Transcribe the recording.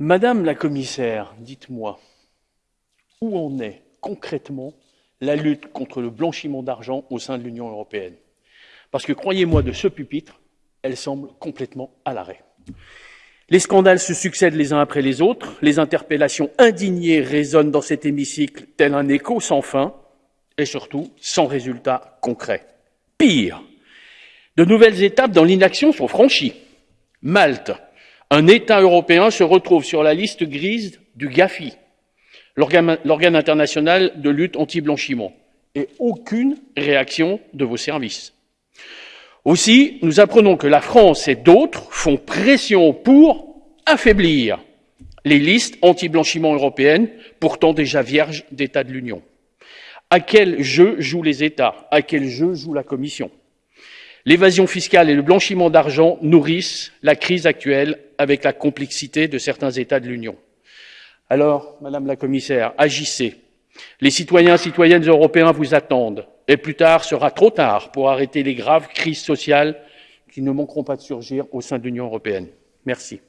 Madame la commissaire, dites-moi, où en est concrètement la lutte contre le blanchiment d'argent au sein de l'Union européenne? Parce que croyez-moi, de ce pupitre, elle semble complètement à l'arrêt. Les scandales se succèdent les uns après les autres, les interpellations indignées résonnent dans cet hémicycle tel un écho sans fin, et surtout sans résultat concret. Pire, de nouvelles étapes dans l'inaction sont franchies. Malte, un État européen, se retrouve sur la liste grise du GAFI, l'organe international de lutte anti-blanchiment, et aucune réaction de vos services. Aussi, nous apprenons que la France et d'autres font pression pour affaiblir les listes anti-blanchiment européennes, pourtant déjà vierges d'État de l'Union. À quel jeu jouent les États? À quel jeu joue la Commission? L'évasion fiscale et le blanchiment d'argent nourrissent la crise actuelle avec la complexité de certains États de l'Union. Alors, Madame la Commissaire, agissez. Les citoyens et citoyennes européens vous attendent, et plus tard sera trop tard pour arrêter les graves crises sociales qui ne manqueront pas de surgir au sein de l'Union européenne. Merci.